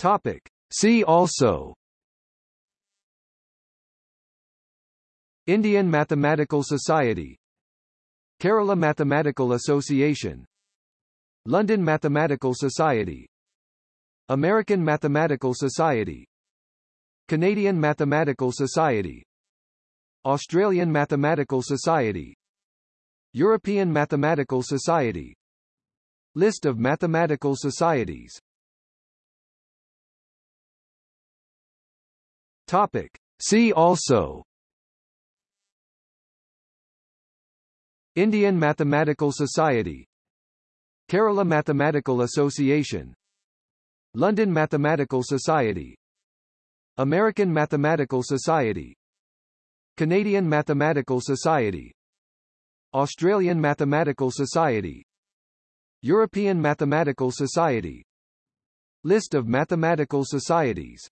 Topic. See also. Indian Mathematical Society. Kerala Mathematical Association. London Mathematical Society. American Mathematical Society. Canadian Mathematical Society. Australian Mathematical Society. European Mathematical Society. List of mathematical societies Topic. See also. Indian Mathematical Society. Kerala Mathematical Association. London Mathematical Society. American Mathematical Society. Canadian Mathematical Society. Australian Mathematical Society. European Mathematical Society. List of mathematical societies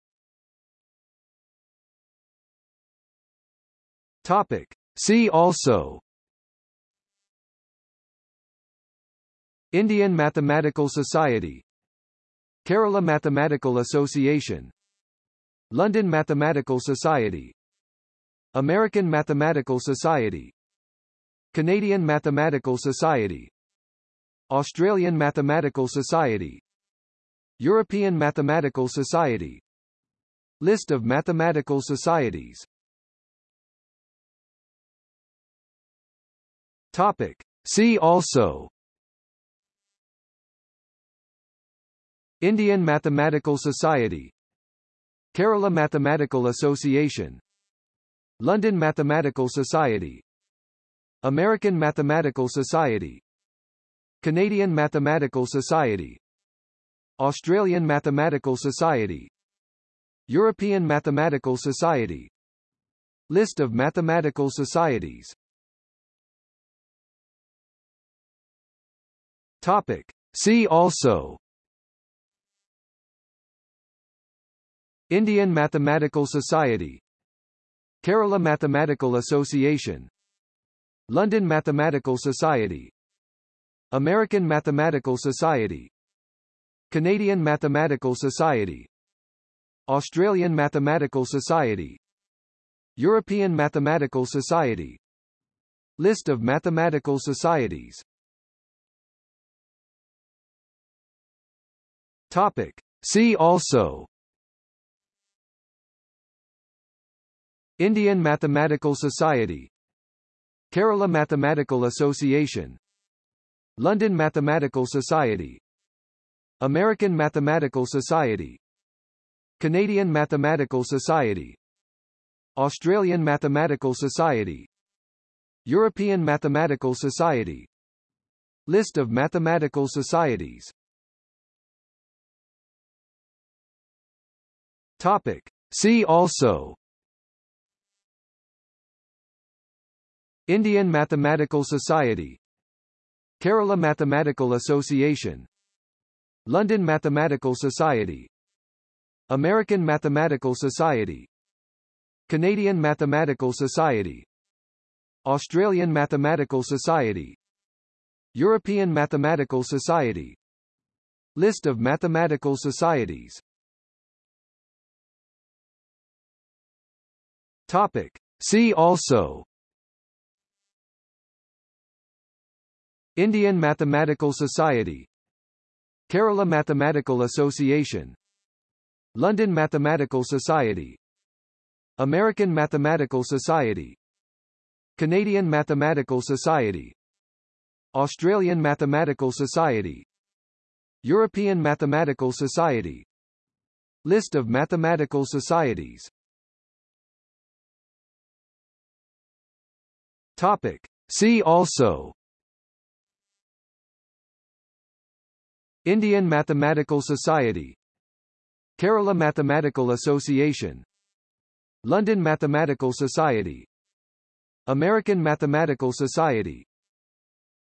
Topic. See also. Indian Mathematical Society. Kerala Mathematical Association. London Mathematical Society. American Mathematical Society. Canadian Mathematical Society. Australian Mathematical Society. European Mathematical Society. List of mathematical societies Topic. See also. Indian Mathematical Society. Kerala Mathematical Association. London Mathematical Society. American Mathematical Society. Canadian Mathematical Society. Australian Mathematical Society. European Mathematical Society. List of mathematical societies Topic. See also. Indian Mathematical Society. Kerala Mathematical Association. London Mathematical Society. American Mathematical Society. Canadian Mathematical Society. Australian Mathematical Society. European Mathematical Society. List of mathematical societies Topic. See also. Indian Mathematical Society. Kerala Mathematical Association. London Mathematical Society. American Mathematical Society. Canadian Mathematical Society. Australian Mathematical Society. European Mathematical Society. List of mathematical societies Topic. See also. Indian Mathematical Society. Kerala Mathematical Association. London Mathematical Society. American Mathematical Society. Canadian Mathematical Society. Australian Mathematical Society. European Mathematical Society. List of mathematical societies Topic. See also. Indian Mathematical Society. Kerala Mathematical Association. London Mathematical Society. American Mathematical Society. Canadian Mathematical Society. Australian Mathematical Society. European Mathematical Society. List of mathematical societies Topic. See also. Indian Mathematical Society. Kerala Mathematical Association. London Mathematical Society. American Mathematical Society.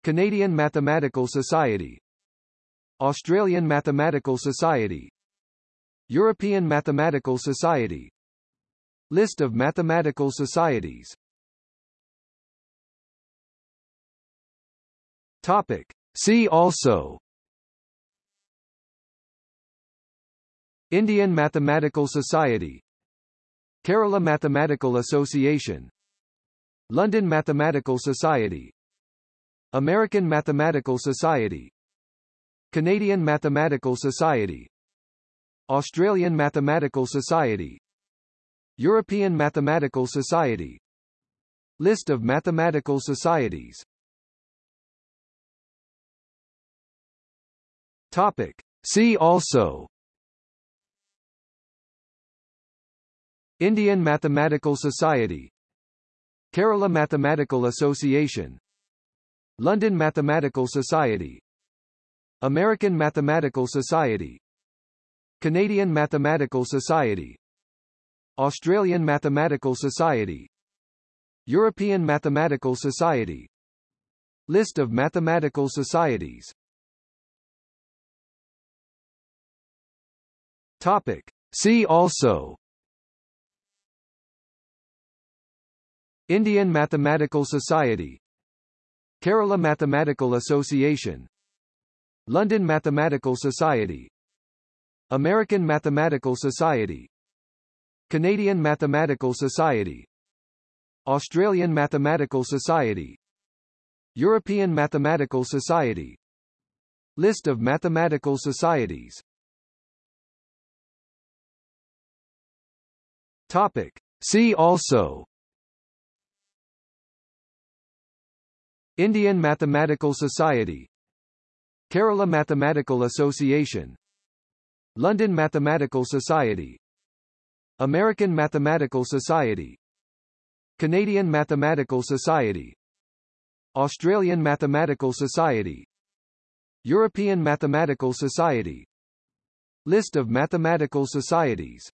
Canadian Mathematical Society. Australian Mathematical Society. European Mathematical Society. List of mathematical societies Topic. See also. Indian Mathematical Society. Kerala Mathematical Association. London Mathematical Society. American Mathematical Society. Canadian Mathematical Society. Australian Mathematical Society. European Mathematical Society. List of mathematical societies Topic. See also. Indian Mathematical Society. Kerala Mathematical Association. London Mathematical Society. American Mathematical Society. Canadian Mathematical Society. Australian Mathematical Society. European Mathematical Society. List of mathematical societies Topic. See also. Indian Mathematical Society. Kerala Mathematical Association. London Mathematical Society. American Mathematical Society. Canadian Mathematical Society. Australian Mathematical Society. European Mathematical Society. List of mathematical societies Topic. See also. Indian Mathematical Society. Kerala Mathematical Association. London Mathematical Society. American Mathematical Society. Canadian Mathematical Society. Australian Mathematical Society. European Mathematical Society. List of mathematical societies